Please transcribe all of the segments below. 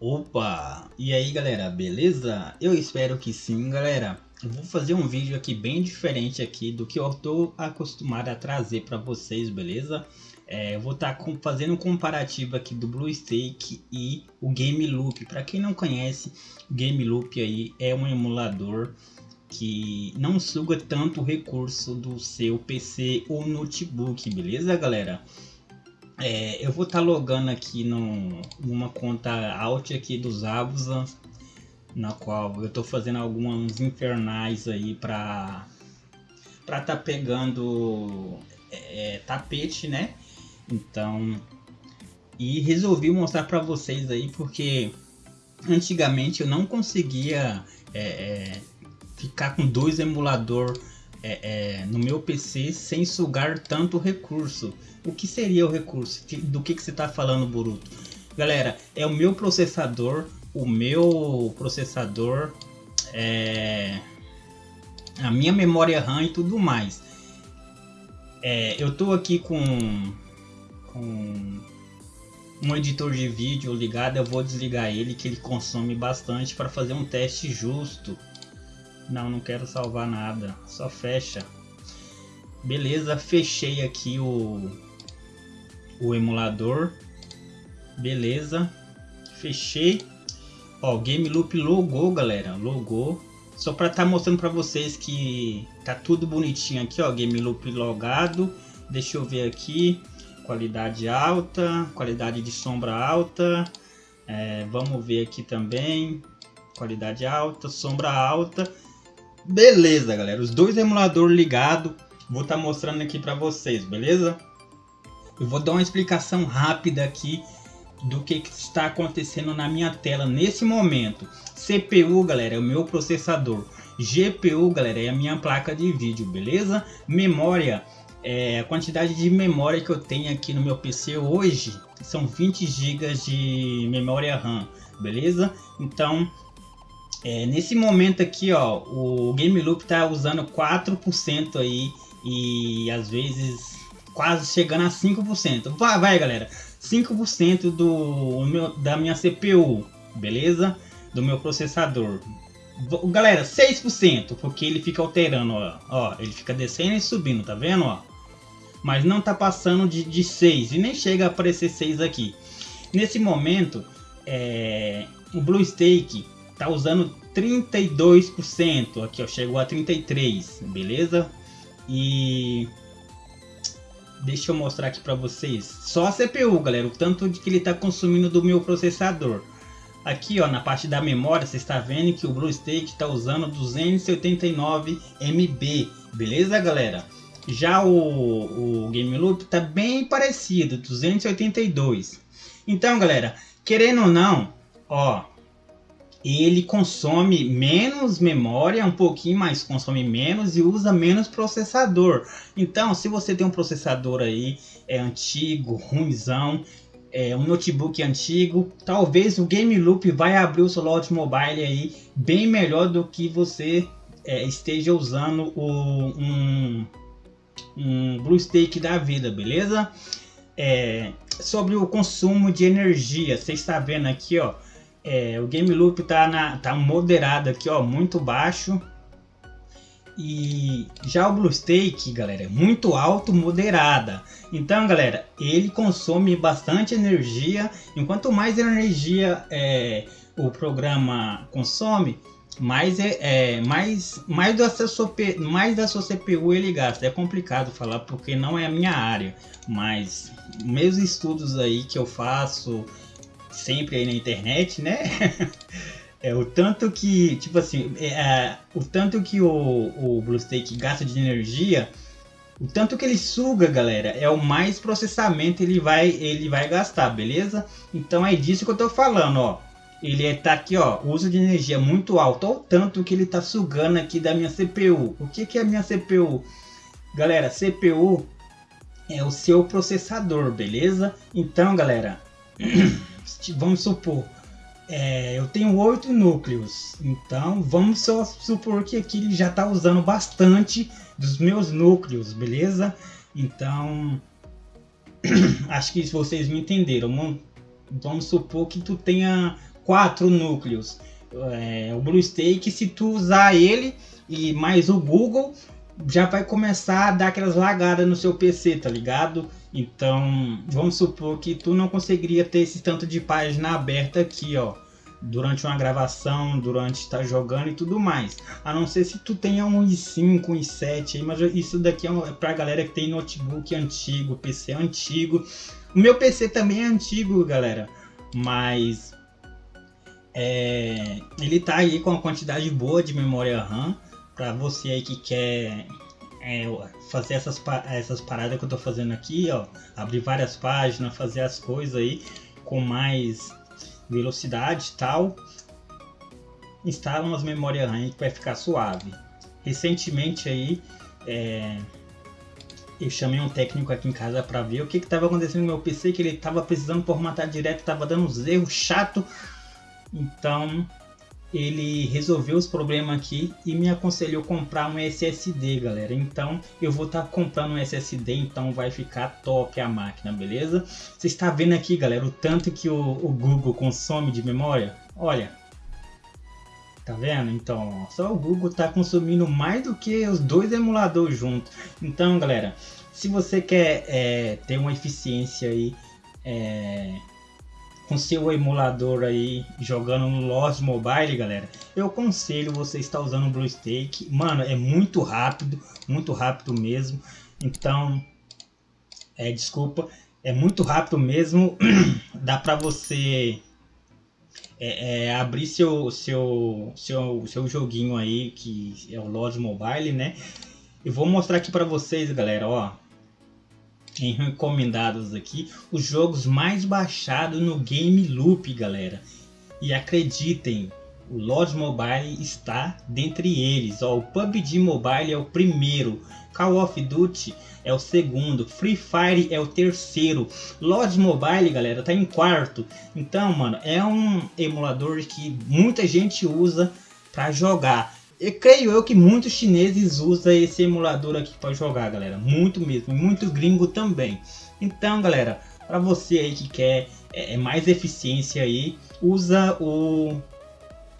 Opa! E aí galera, beleza? Eu espero que sim galera. Eu vou fazer um vídeo aqui bem diferente aqui do que eu estou acostumado a trazer para vocês, beleza? É, eu vou estar tá fazendo um comparativo aqui do BlueStake e o Game Loop. Para quem não conhece, o Game Loop aí é um emulador que não suga tanto recurso do seu PC ou notebook, beleza galera? É, eu vou estar tá logando aqui no, numa conta alt aqui dos Abusa, na qual eu estou fazendo alguns infernais aí para para tá pegando é, é, tapete, né? Então, e resolvi mostrar para vocês aí porque antigamente eu não conseguia é, é ficar com dois emulador é, no meu PC sem sugar tanto recurso. O que seria o recurso? Do que, que você está falando, Boruto? Galera, é o meu processador, o meu processador, é... a minha memória RAM e tudo mais. É, eu estou aqui com, com um editor de vídeo ligado, eu vou desligar ele que ele consome bastante para fazer um teste justo. Não, não quero salvar nada, só fecha. Beleza, fechei aqui o, o emulador. Beleza. Fechei. Ó, o Game Loop logou, galera. Logou. Só para estar tá mostrando para vocês que tá tudo bonitinho aqui, ó. Game Loop logado. Deixa eu ver aqui. Qualidade alta. Qualidade de sombra alta. É, vamos ver aqui também. Qualidade alta, sombra alta. Beleza, galera. Os dois emuladores ligados. Vou estar tá mostrando aqui para vocês, beleza? Eu vou dar uma explicação rápida aqui do que, que, está acontecendo na minha tela nesse momento. CPU, galera, é o meu processador. GPU, galera, é a minha placa de vídeo, beleza? Memória, é a quantidade de memória que eu tenho aqui no meu PC hoje são 20 GB de memória RAM, beleza? Então, é, nesse momento aqui, ó, o Game Loop tá usando 4% aí e às vezes quase chegando a 5%. Vai, vai galera, 5% do meu, da minha CPU, beleza? Do meu processador. Galera, 6%, porque ele fica alterando, ó, ó, ele fica descendo e subindo, tá vendo, ó? Mas não tá passando de, de 6 e nem chega a aparecer 6 aqui. Nesse momento, é, o BlueStake tá usando 32%, aqui ó, chegou a 33, beleza? E Deixa eu mostrar aqui para vocês. Só a CPU, galera. O tanto de que ele está consumindo do meu processador. Aqui, ó, na parte da memória, você está vendo que o BlueStake está usando 289 MB. Beleza, galera? Já o, o Game Loop está bem parecido, 282. Então, galera, querendo ou não, ó, ele consome menos memória, um pouquinho mais consome menos e usa menos processador. Então, se você tem um processador aí é antigo, ruimzão, é um notebook antigo, talvez o Game Loop vai abrir o slot mobile aí bem melhor do que você é, esteja usando o, um, um BlueStake da vida, beleza? É, sobre o consumo de energia, você está vendo aqui, ó, é, o game loop tá, na, tá moderado aqui, ó, muito baixo. E já o BlueStake, galera, é muito alto, moderada. Então, galera, ele consome bastante energia. Enquanto mais energia é, o programa consome, mais é, é, mais mais da sua mais da sua CPU ele gasta. É complicado falar porque não é a minha área, mas meus estudos aí que eu faço sempre aí na internet, né? é o tanto que, tipo assim, é, é, o tanto que o, o BlueStake gasta de energia, o tanto que ele suga, galera, é o mais processamento ele vai ele vai gastar, beleza? Então é disso que eu tô falando, ó. Ele é, tá aqui, ó, uso de energia muito alto, olha o tanto que ele tá sugando aqui da minha CPU. O que que é a minha CPU? Galera, CPU é o seu processador, beleza? Então, galera, vamos supor, é, eu tenho oito núcleos, então vamos só supor que aqui ele já está usando bastante dos meus núcleos, beleza? Então, acho que vocês me entenderam. Vamos supor que tu tenha quatro núcleos. É, o BlueStake, se tu usar ele e mais o Google, já vai começar a dar aquelas lagadas no seu PC, tá ligado? Então, vamos supor que tu não conseguiria ter esse tanto de página aberta aqui, ó. Durante uma gravação, durante estar tá jogando e tudo mais. A não ser se tu tenha um i5, um i7 aí, mas isso daqui é, é pra galera que tem notebook antigo, PC antigo. O meu PC também é antigo, galera. Mas é, ele tá aí com uma quantidade boa de memória RAM para você aí que quer é, fazer essas, essas paradas que eu tô fazendo aqui, ó, abrir várias páginas, fazer as coisas aí com mais velocidade e tal, instala umas memórias RAM que vai ficar suave. Recentemente aí, é, eu chamei um técnico aqui em casa para ver o que estava acontecendo no meu PC, que ele estava precisando formatar direto, estava dando uns erros chato. Então ele resolveu os problemas aqui e me aconselhou comprar um SSD, galera. Então eu vou estar tá comprando um SSD, então vai ficar top a máquina, beleza? Você está vendo aqui, galera, o tanto que o, o Google consome de memória? Olha, Tá vendo? Então, só o Google tá consumindo mais do que os dois emuladores juntos. Então, galera, se você quer é, ter uma eficiência aí é, com seu emulador aí jogando no Lost Mobile, galera, eu aconselho você estar usando o BlueStake. Mano, é muito rápido, muito rápido mesmo. Então, é, desculpa, é muito rápido mesmo. Dá para você é, é, abrir seu, seu, seu, seu joguinho aí, que é o Lost Mobile, né? Eu vou mostrar aqui para vocês, galera, ó em recomendados aqui os jogos mais baixados no Game Loop, galera. E acreditem, o Lodge Mobile está dentre eles. Ó, o PUBG Mobile é o primeiro, Call of Duty é o segundo, Free Fire é o terceiro, Lodge Mobile, galera, tá em quarto. Então, mano, é um emulador que muita gente usa para jogar. Eu creio eu que muitos chineses usam esse emulador aqui para jogar, galera. Muito mesmo, muito gringo também. Então, galera, para você aí que quer é, é, mais eficiência aí, usa o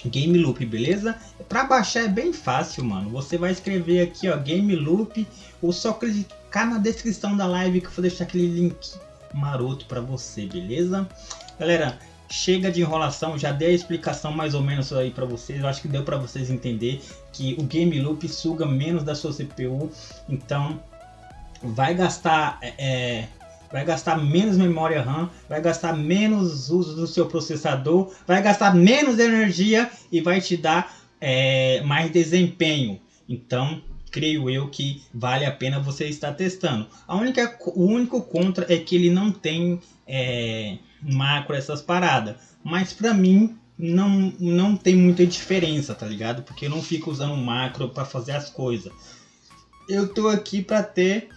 Game Loop, beleza? Para baixar é bem fácil, mano. Você vai escrever aqui, ó, Game Loop, ou só clicar na descrição da live que eu vou deixar aquele link maroto para você, beleza? Galera, chega de enrolação, já dei a explicação mais ou menos aí para vocês. Eu acho que deu para vocês entender que o game loop suga menos da sua CPU, então vai gastar é, é, vai gastar menos memória RAM, vai gastar menos uso do seu processador, vai gastar menos energia e vai te dar é, mais desempenho. Então creio eu que vale a pena você estar testando. A única, o único contra é que ele não tem é, macro, essas paradas. Mas pra mim não, não tem muita diferença, tá ligado? Porque eu não fico usando macro para fazer as coisas. Eu tô aqui para ter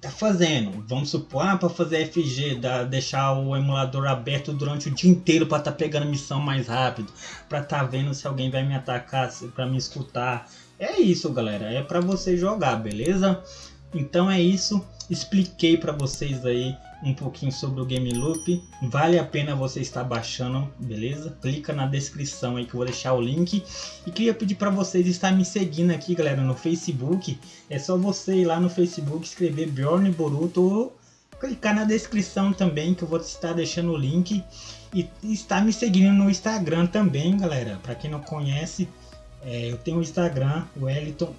tá fazendo. Vamos supor, ah, para fazer FG, da, deixar o emulador aberto durante o dia inteiro para tá pegando missão mais rápido, para tá vendo se alguém vai me atacar, para me escutar. É isso, galera, é para você jogar, beleza? Então é isso, expliquei para vocês aí um pouquinho sobre o Game Loop. Vale a pena você estar baixando, beleza? Clica na descrição aí que eu vou deixar o link. E queria pedir para vocês estar me seguindo aqui, galera, no Facebook. É só você ir lá no Facebook, escrever Bjorn Boruto ou clicar na descrição também que eu vou estar deixando o link. E estar me seguindo no Instagram também, galera. Para quem não conhece, é, eu tenho o Instagram, o Wellington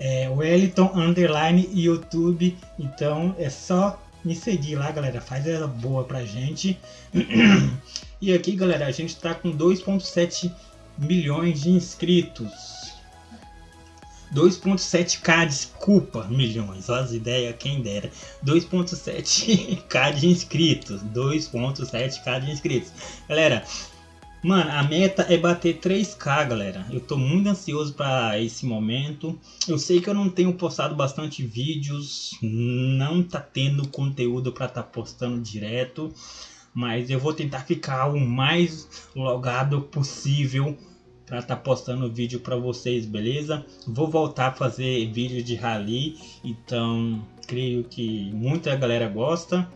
é, Wellington Underline YouTube. Então é só me seguir lá, galera. Faz ela boa pra gente. e aqui, galera, a gente tá com 2.7 milhões de inscritos. 2.7k, desculpa, milhões, as ideias, quem dera. 2.7k de inscritos, 2.7k de inscritos. Galera, Mano, a meta é bater 3k, galera. Eu tô muito ansioso para esse momento. Eu sei que eu não tenho postado bastante vídeos, não tá tendo conteúdo para tá postando direto, mas eu vou tentar ficar o mais logado possível para tá postando vídeo para vocês, beleza? Vou voltar a fazer vídeo de rally, então creio que muita galera gosta.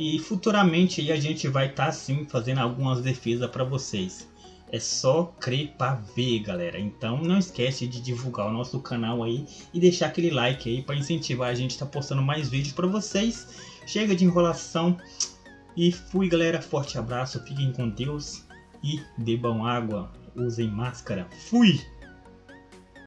E futuramente a gente vai estar tá, sim fazendo algumas defesas para vocês. É só crer para ver, galera. Então não esquece de divulgar o nosso canal aí e deixar aquele like aí para incentivar a gente a estar tá postando mais vídeos para vocês. Chega de enrolação e fui, galera. Forte abraço, fiquem com Deus e bebam água, usem máscara. Fui!